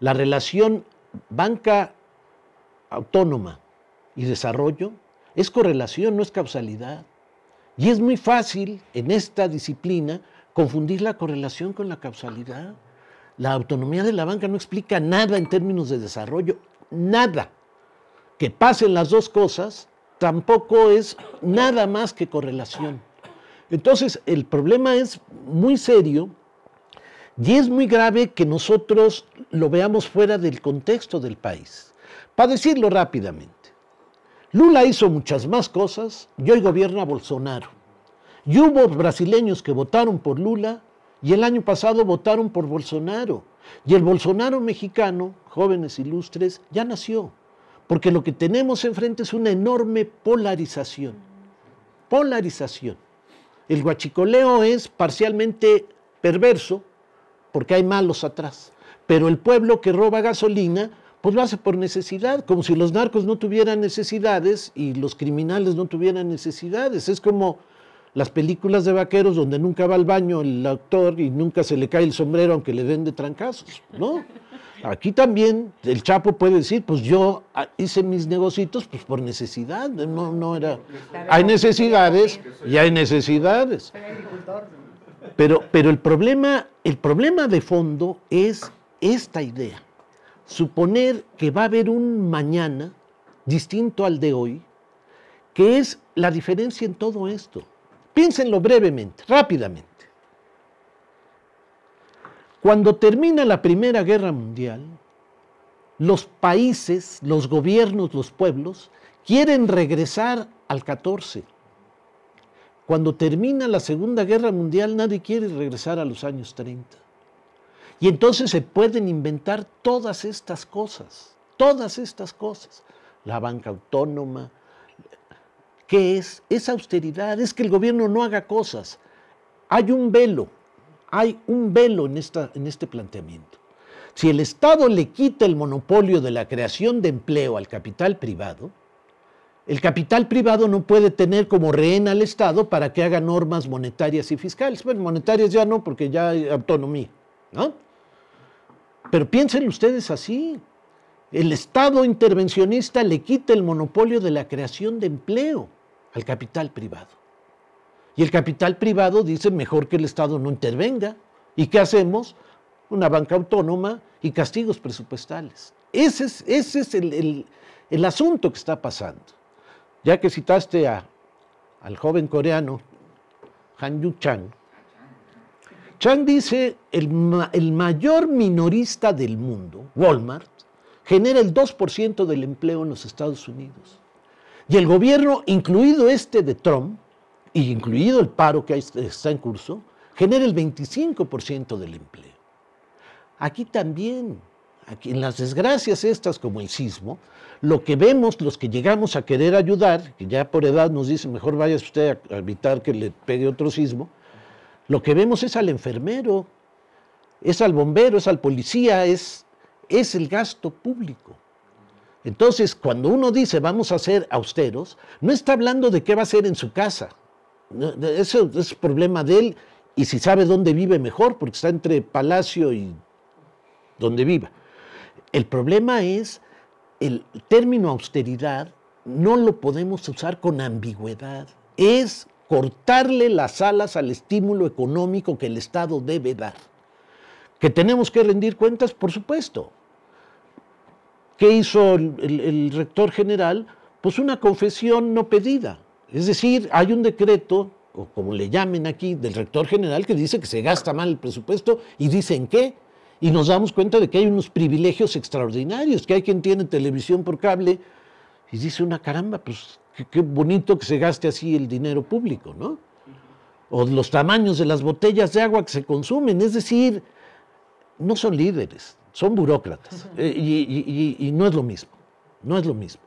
la relación banca autónoma y desarrollo es correlación, no es causalidad. Y es muy fácil en esta disciplina confundir la correlación con la causalidad. La autonomía de la banca no explica nada en términos de desarrollo, nada. Que pasen las dos cosas tampoco es nada más que correlación. Entonces, el problema es muy serio y es muy grave que nosotros lo veamos fuera del contexto del país. Para decirlo rápidamente, Lula hizo muchas más cosas y hoy gobierna Bolsonaro. Y hubo brasileños que votaron por Lula y el año pasado votaron por Bolsonaro. Y el Bolsonaro mexicano, jóvenes ilustres, ya nació. Porque lo que tenemos enfrente es una enorme polarización. Polarización. El guachicoleo es parcialmente perverso porque hay malos atrás. Pero el pueblo que roba gasolina pues lo hace por necesidad, como si los narcos no tuvieran necesidades y los criminales no tuvieran necesidades. Es como las películas de vaqueros donde nunca va al baño el actor y nunca se le cae el sombrero aunque le den de trancazos, ¿no? Aquí también el Chapo puede decir, pues yo hice mis negocios pues por necesidad, no, no era... Hay necesidades y hay necesidades. Pero, pero el, problema, el problema de fondo es esta idea suponer que va a haber un mañana distinto al de hoy, que es la diferencia en todo esto. Piénsenlo brevemente, rápidamente. Cuando termina la Primera Guerra Mundial, los países, los gobiernos, los pueblos quieren regresar al 14. Cuando termina la Segunda Guerra Mundial, nadie quiere regresar a los años 30. Y entonces se pueden inventar todas estas cosas, todas estas cosas. La banca autónoma, ¿qué es? Es austeridad, es que el gobierno no haga cosas. Hay un velo, hay un velo en, esta, en este planteamiento. Si el Estado le quita el monopolio de la creación de empleo al capital privado, el capital privado no puede tener como rehén al Estado para que haga normas monetarias y fiscales. Bueno, monetarias ya no, porque ya hay autonomía, ¿no? Pero piensen ustedes así. El Estado intervencionista le quita el monopolio de la creación de empleo al capital privado. Y el capital privado dice mejor que el Estado no intervenga. ¿Y qué hacemos? Una banca autónoma y castigos presupuestales. Ese es, ese es el, el, asunto que está pasando. Ya que citaste a, al joven coreano Han Yu Chang, Chang dice, el, el mayor minorista del mundo, Walmart, genera el 2% del empleo en los Estados Unidos. Y el gobierno, incluido este de Trump, y incluido el paro que está en curso, genera el 25% del empleo. Aquí también, en las desgracias estas como el sismo, lo que vemos los que llegamos a querer ayudar, que ya por edad nos dicen mejor vaya usted a evitar que le pegue otro sismo, lo que vemos es al enfermero, es al bombero, es al policía, es, es el gasto público. Entonces, cuando uno dice vamos a ser austeros, no está hablando de qué va a hacer en su casa. Eso es problema de él y si sabe dónde vive mejor, porque está entre palacio y donde viva. El problema es el término austeridad no lo podemos usar con ambigüedad. Es cortarle las alas al estímulo económico que el Estado debe dar. ¿Que tenemos que rendir cuentas? Por supuesto. ¿Qué hizo el, rector general? Pues una confesión no pedida. Es decir, hay un decreto, o como le llamen aquí, del rector general que dice que se gasta mal el presupuesto y dicen qué. Y nos damos cuenta de que hay unos privilegios extraordinarios, que hay quien tiene televisión por cable y dice una caramba, pues qué, bonito que se gaste así el dinero público, ¿no? O los tamaños de las botellas de agua que se consumen, es decir, no son líderes, son burócratas. Eh, y, no es lo mismo, no es lo mismo.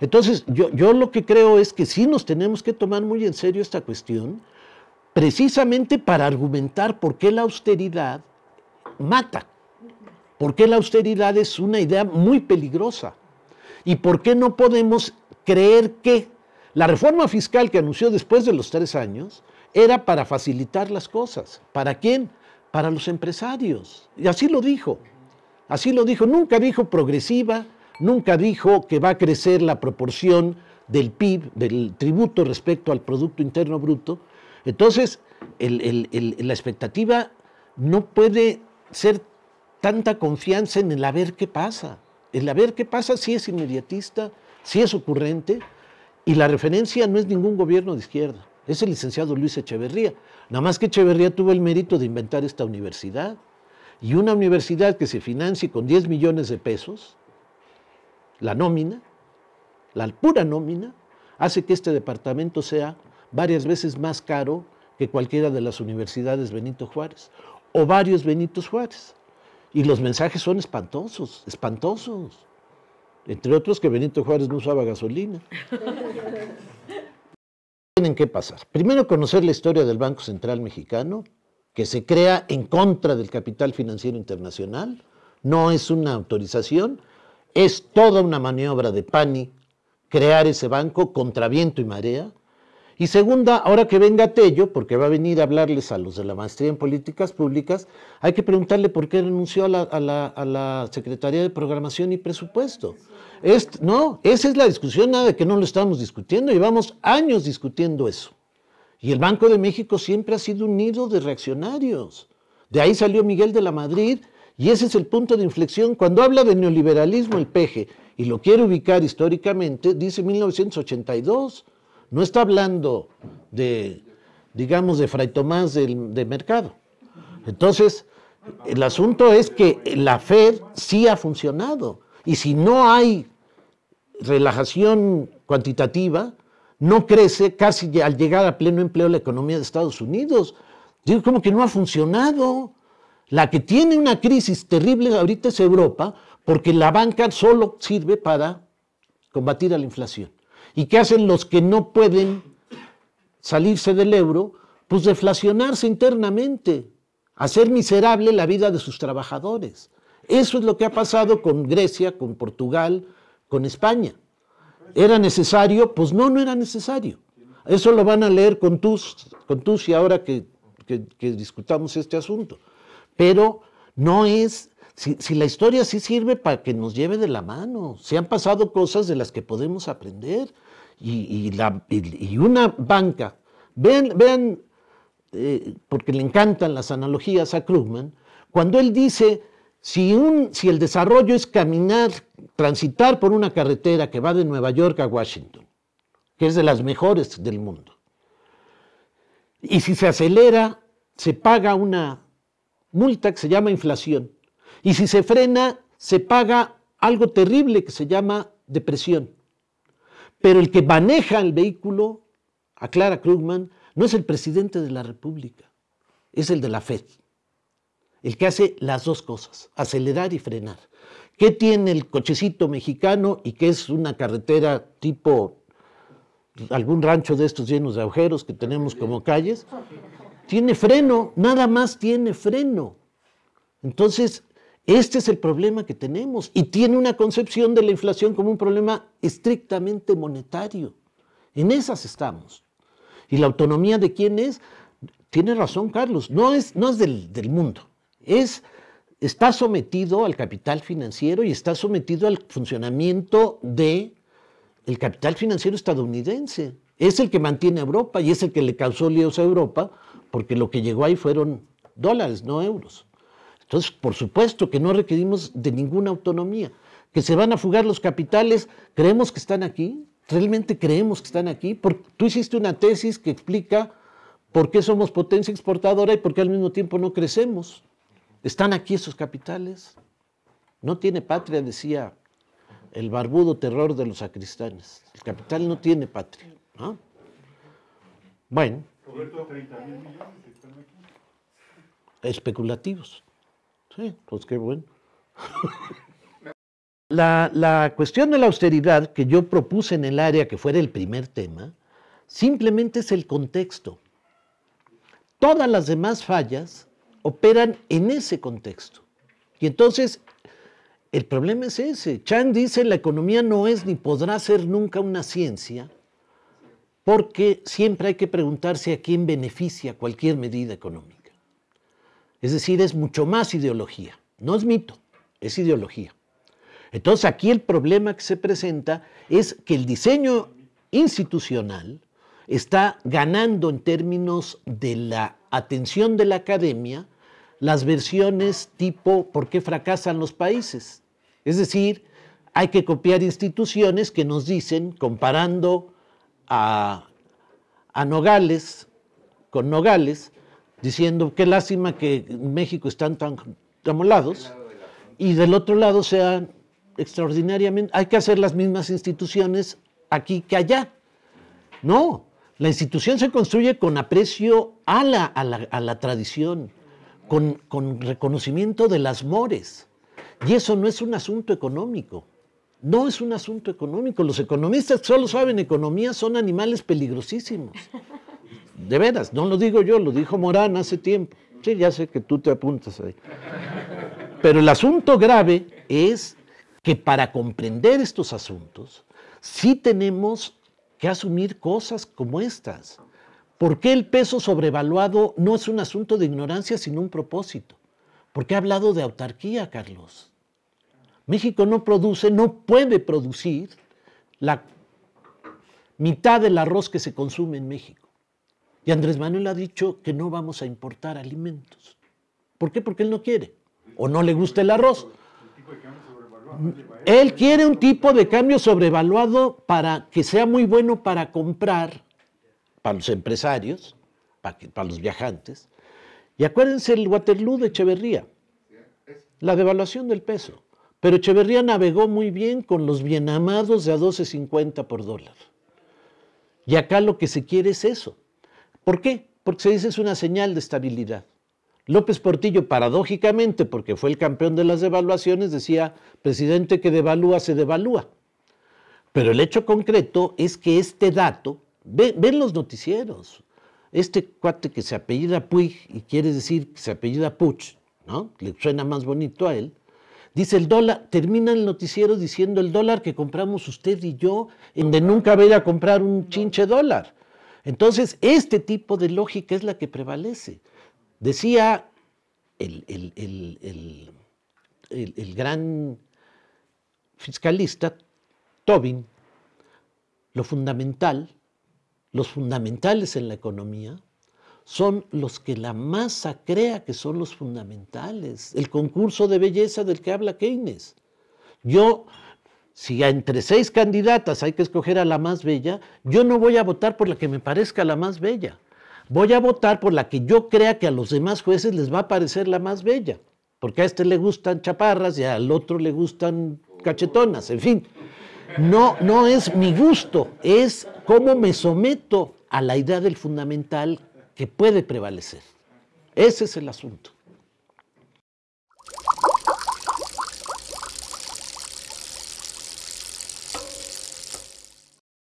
Entonces, yo, yo lo que creo es que sí nos tenemos que tomar muy en serio esta cuestión, precisamente para argumentar por qué la austeridad mata, por qué la austeridad es una idea muy peligrosa y por qué no podemos creer que la reforma fiscal que anunció después de los tres años era para facilitar las cosas. ¿Para quién? Para los empresarios. Y así lo dijo. Así lo dijo, nunca dijo progresiva, nunca dijo que va a crecer la proporción del PIB, del tributo respecto al Producto Interno Bruto. Entonces, la expectativa no puede ser tanta confianza en el a ver qué pasa. El a ver qué pasa sí es inmediatista, sí es ocurrente, y la referencia no es ningún gobierno de izquierda, es el licenciado Luis Echeverría. Nada más que Echeverría tuvo el mérito de inventar esta universidad. Y una universidad que se financie con 10 millones de pesos, la nómina, la pura nómina, hace que este departamento sea varias veces más caro que cualquiera de las universidades Benito Juárez o varios Benitos Juárez. Y los mensajes son espantosos, espantosos. Entre otros que Benito Juárez no usaba gasolina. Tienen que pasar. Primero conocer la historia del Banco Central Mexicano, que se crea en contra del capital financiero internacional. No es una autorización, es toda una maniobra de PANI crear ese banco contra viento y marea. Y segunda, ahora que venga Tello, porque va a venir a hablarles a los de la maestría en políticas públicas, hay que preguntarle por qué renunció a la, Secretaría de Programación y Presupuesto. no, esa es la discusión, nada de que no lo estamos discutiendo, llevamos años discutiendo eso. Y el Banco de México siempre ha sido un nido de reaccionarios. De ahí salió Miguel de la Madrid, y ese es el punto de inflexión. Cuando habla de neoliberalismo el peje, y lo quiere ubicar históricamente, dice 1982 no está hablando de, digamos, de Fray Tomás de Mercado. Entonces, el asunto es que la Fed sí ha funcionado. Y si no hay relajación cuantitativa, no crece casi al llegar a pleno empleo la economía de Estados Unidos. Digo, como que no ha funcionado. La que tiene una crisis terrible ahorita es Europa, porque la banca solo sirve para combatir a la inflación. ¿Y qué hacen los que no pueden salirse del euro? Pues deflacionarse internamente, hacer miserable la vida de sus trabajadores. Eso es lo que ha pasado con Grecia, con Portugal, con España. ¿Era necesario? Pues no, no era necesario. Eso lo van a leer con tus, con tus y ahora que, que discutamos este asunto. Pero no es si, la historia sí sirve para que nos lleve de la mano, se han pasado cosas de las que podemos aprender y, una banca, vean, vean eh, porque le encantan las analogías a Krugman, cuando él dice, si, un, si el desarrollo es caminar, transitar por una carretera que va de Nueva York a Washington, que es de las mejores del mundo, y si se acelera, se paga una multa que se llama inflación y si se frena, se paga algo terrible que se llama depresión. Pero el que maneja el vehículo, aclara Krugman, no es el presidente de la República, es el de la FED. El que hace las dos cosas, acelerar y frenar. ¿Qué tiene el cochecito mexicano y qué es una carretera tipo algún rancho de estos llenos de agujeros que tenemos como calles? Tiene freno, nada más tiene freno. Entonces, este es el problema que tenemos y tiene una concepción de la inflación como un problema estrictamente monetario. En esas estamos. ¿Y la autonomía de quién es? Tiene razón Carlos, no es, no es del, mundo, es, está sometido al capital financiero y está sometido al funcionamiento del el capital financiero estadounidense. Es el que mantiene a Europa y es el que le causó líos a Europa porque lo que llegó ahí fueron dólares, no euros. Entonces, por supuesto que no requerimos de ninguna autonomía. Que se van a fugar los capitales, creemos que están aquí, realmente creemos que están aquí. tú hiciste una tesis que explica por qué somos potencia exportadora y por qué al mismo tiempo no crecemos. Están aquí esos capitales. No tiene patria, decía el barbudo terror de los sacristanes. El capital no tiene patria. Bueno. Especulativos. Pues qué bueno. La, cuestión de la austeridad que yo propuse en el área que fuera el primer tema, simplemente es el contexto. Todas las demás fallas operan en ese contexto. Y entonces, el problema es ese. Chang dice, la economía no es ni podrá ser nunca una ciencia, porque siempre hay que preguntarse a quién beneficia cualquier medida económica. Es decir, es mucho más ideología, no es mito, es ideología. Entonces aquí el problema que se presenta es que el diseño institucional está ganando en términos de la atención de la academia las versiones tipo ¿por qué fracasan los países? Es decir, hay que copiar instituciones que nos dicen, comparando a, Nogales con Nogales, diciendo qué lástima que en México están tan amolados y del otro lado sean extraordinariamente, hay que hacer las mismas instituciones aquí que allá. No, la institución se construye con aprecio a la, a la, tradición, con, con reconocimiento de las mores. Y eso no es un asunto económico. No es un asunto económico. Los economistas que solo saben economía son animales peligrosísimos. De veras, no lo digo yo, lo dijo Morán hace tiempo. Sí, ya sé que tú te apuntas ahí. Pero el asunto grave es que para comprender estos asuntos, sí tenemos que asumir cosas como estas. ¿Por qué el peso sobrevaluado no es un asunto de ignorancia, sino un propósito? ¿Por qué ha hablado de autarquía, Carlos? México no produce, no puede producir la mitad del arroz que se consume en México. Y Andrés Manuel ha dicho que no vamos a importar alimentos. ¿Por qué? Porque él no quiere. O no le gusta el arroz. Él quiere un tipo de cambio sobrevaluado para que sea muy bueno para comprar, para los empresarios, para, los viajantes. Y acuérdense el Waterloo de Echeverría, la devaluación del peso. Pero Echeverría navegó muy bien con los bienamados de a 12.50 por dólar. Y acá lo que se quiere es eso. ¿Por qué? Porque se dice es una señal de estabilidad. López Portillo, paradójicamente, porque fue el campeón de las devaluaciones, decía, presidente que devalúa, se devalúa. Pero el hecho concreto es que este dato, ven, los noticieros, este cuate que se apellida Puig y quiere decir que se apellida Puch, ¿no? Le suena más bonito a él. Dice el dólar, termina el noticiero diciendo el dólar que compramos usted y yo, en de nunca voy a comprar un chinche dólar. Entonces, este tipo de lógica es la que prevalece. Decía el, gran fiscalista Tobin, lo fundamental, los fundamentales en la economía, son los que la masa crea que son los fundamentales. El concurso de belleza del que habla Keynes. Yo, si entre seis candidatas hay que escoger a la más bella, yo no voy a votar por la que me parezca la más bella voy a votar por la que yo crea que a los demás jueces les va a parecer la más bella, porque a este le gustan chaparras y al otro le gustan cachetonas, en fin. No, no es mi gusto, es cómo me someto a la idea del fundamental que puede prevalecer. Ese es el asunto.